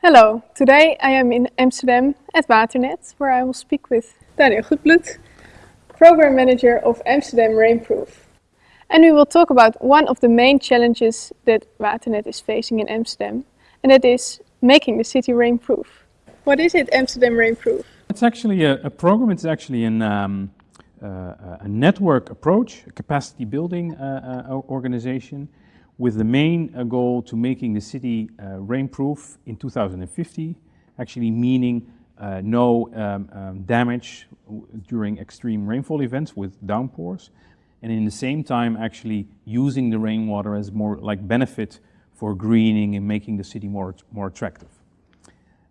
Hello, today I am in Amsterdam at Waternet, where I will speak with Daniel Goedbloed, Program Manager of Amsterdam Rainproof. And we will talk about one of the main challenges that Waternet is facing in Amsterdam, and that is making the city rainproof. What is it, Amsterdam Rainproof? It's actually a, a program, it's actually an, um, a network approach, a capacity building uh, uh, organization with the main uh, goal to making the city uh, rainproof in 2050, actually meaning uh, no um, um, damage during extreme rainfall events with downpours, and in the same time actually using the rainwater as more like benefit for greening and making the city more, more attractive.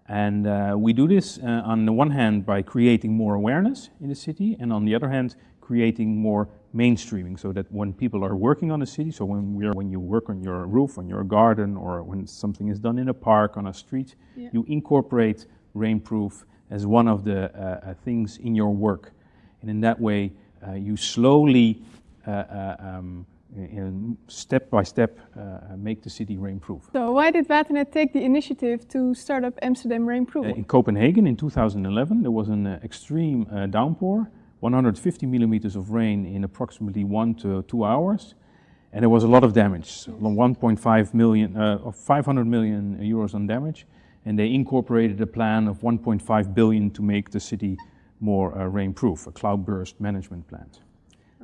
And uh, we do this uh, on the one hand by creating more awareness in the city, and on the other hand, creating more mainstreaming so that when people are working on a city, so when, we are, when you work on your roof, on your garden, or when something is done in a park, on a street, yeah. you incorporate rainproof as one of the uh, uh, things in your work. And in that way, uh, you slowly, uh, uh, um, in step by step, uh, make the city rainproof. So why did Waternet take the initiative to start up Amsterdam Rainproof? in Copenhagen in 2011, there was an extreme downpour 150 millimeters of rain in approximately one to two hours. And there was a lot of damage, so 1.5 million, uh, 500 million euros on damage. And they incorporated a plan of 1.5 billion to make the city more uh, rainproof, a cloudburst management plan.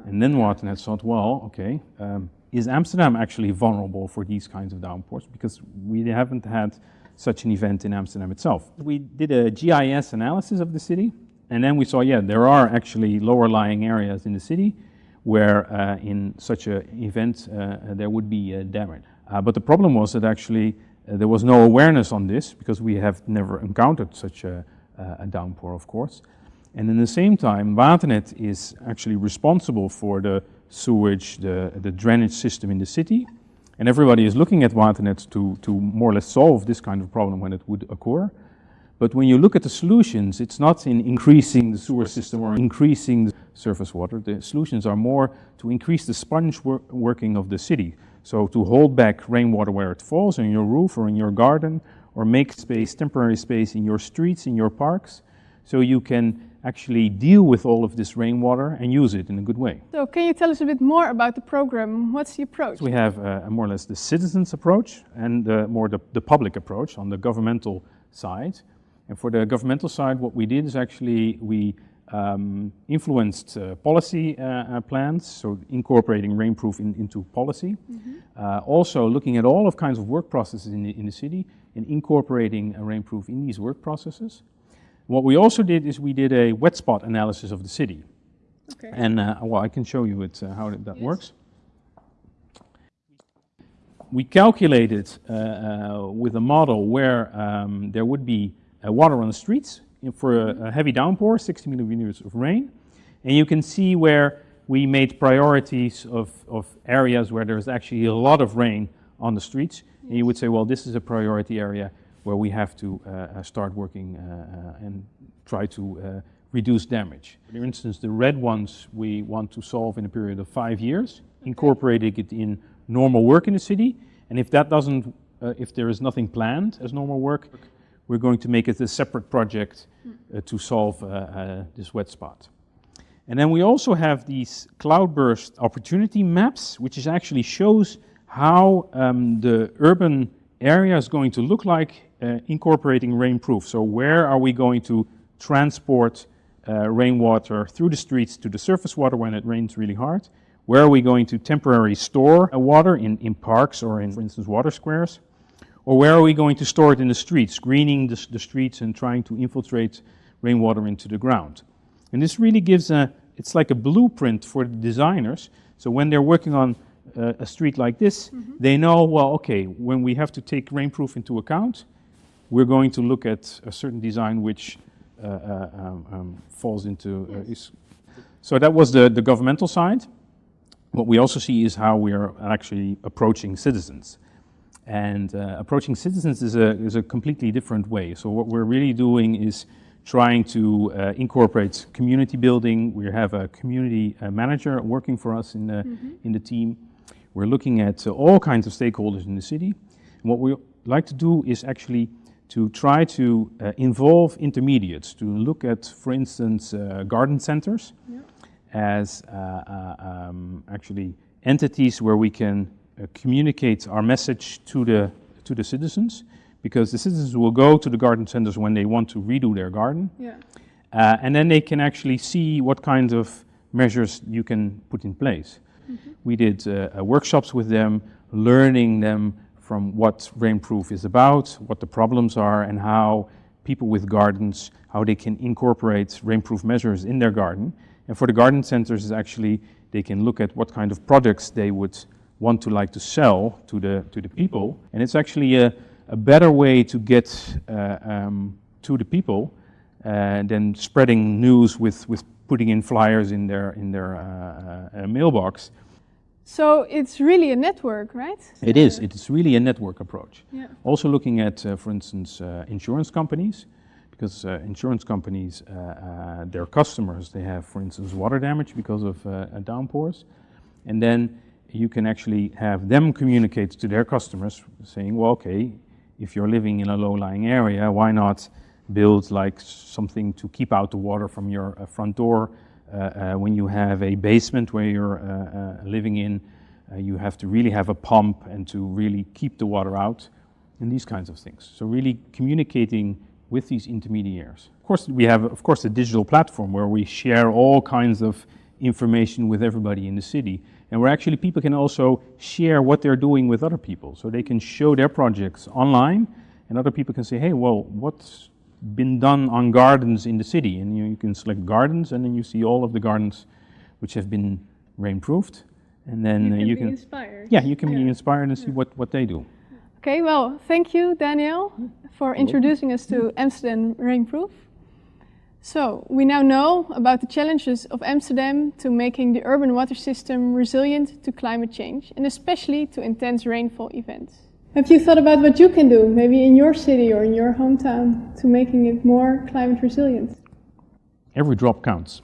And then Waternet thought, well, okay, um, is Amsterdam actually vulnerable for these kinds of downpours? Because we haven't had such an event in Amsterdam itself. We did a GIS analysis of the city, and then we saw, yeah, there are actually lower lying areas in the city where uh, in such an event uh, there would be uh, damage. Uh, but the problem was that actually uh, there was no awareness on this because we have never encountered such a, a downpour, of course. And in the same time, Waternet is actually responsible for the sewage, the, the drainage system in the city. And everybody is looking at Waternet to, to more or less solve this kind of problem when it would occur. But when you look at the solutions, it's not in increasing the sewer system or increasing the surface water. The solutions are more to increase the sponge wor working of the city. So to hold back rainwater where it falls on your roof or in your garden, or make space, temporary space in your streets, in your parks, so you can actually deal with all of this rainwater and use it in a good way. So can you tell us a bit more about the program? What's the approach? So we have uh, more or less the citizens approach and uh, more the, the public approach on the governmental side. And for the governmental side, what we did is actually we um, influenced uh, policy uh, uh, plans, so incorporating rainproof in, into policy. Mm -hmm. also looking at all of kinds of work processes in the, in the city and incorporating rainproof in these work processes. What we also did is we did a wet spot analysis of the city. Okay. And uh, well, I can show you it, uh, how that yes. works. We calculated with a model where um, there would be uh, water on the streets for a, a, heavy downpour, 60 millimeters of rain. And you can see where we made priorities of, of areas where there's actually a lot of rain on the streets. And you would say, well, this is a priority area where we have to uh, uh start working uh, uh, and try to uh, reduce damage. For instance, the red ones we want to solve in a period of five years, incorporating it in normal work in the city. And if that doesn't, if there is nothing planned as normal work, we're going to make it a separate project uh, to solve uh, uh, this wet spot. And then we also have these cloudburst opportunity maps, which is actually shows how um, the urban area is going to look like uh, incorporating rainproof. So where are we going to transport uh, rainwater through the streets to the surface water when it rains really hard? Where are we going to temporarily store uh, water in, in parks or in, for instance, water squares? Or where are we going to store it in the streets, greening the, the streets and trying to infiltrate rainwater into the ground? And this really gives a, it's like a blueprint for the designers. So when they're working on uh, a street like this, mm -hmm. they know, well, okay, when we have to take rainproof into account, we're going to look at a certain design which uh, uh, um, um, falls into, uh, is. So that was the, the governmental side. What we also see is how we are actually approaching citizens. And uh, approaching citizens is a, is a completely different way. So what we're really doing is trying to uh, incorporate community building. We have a community uh, manager working for us in the, in the team. We're looking at uh, all kinds of stakeholders in the city. And what we like to do is actually to try to uh, involve intermediates, to look at, for instance, uh, garden centers as uh, uh, um, actually entities where we can uh, communicate our message to the, to the citizens, because the citizens will go to the garden centers when they want to redo their garden, Yeah. uh, and then they can actually see what kinds of measures you can put in place. We did uh, uh, workshops with them, learning them from what Rainproof is about, what the problems are, and how people with gardens, how they can incorporate rainproof measures in their garden. And for the garden centers, is actually they can look at what kind of products they would want to like to sell to the to the people. And it's actually a, a better way to get uh, um, to the people uh, than spreading news with, with putting in flyers in their in their uh, uh, mailbox. So it's really a network, right? It is. It is really a network approach. Yeah. Also looking at, uh, for instance, uh, insurance companies, because uh, insurance companies, uh, uh, their customers, they have, for instance, water damage because of uh, uh, downpours, and then you can actually have them communicate to their customers, saying, well, okay, if you're living in a low-lying area, why not build like something to keep out the water from your uh, front door? Uh, uh, when you have a basement where you're uh, living in, you have to really have a pump and to really keep the water out, and these kinds of things. So really communicating with these intermediaries. Of course, we have, of course, a digital platform where we share all kinds of information with everybody in the city, and where actually people can also share what they're doing with other people. So they can show their projects online, and other people can say, hey, well, what's been done on gardens in the city? And you, you can select gardens, and then you see all of the gardens which have been rainproofed, and then uh, you can, inspired. yeah, you can be inspired and see what, what they do. Okay, well, thank you, Daniel, for introducing us to Amsterdam Rainproof. So, we now know about the challenges of Amsterdam to making the urban water system resilient to climate change and especially to intense rainfall events. Have you thought about what you can do, maybe in your city or in your hometown, to making it more climate resilient? Every drop counts.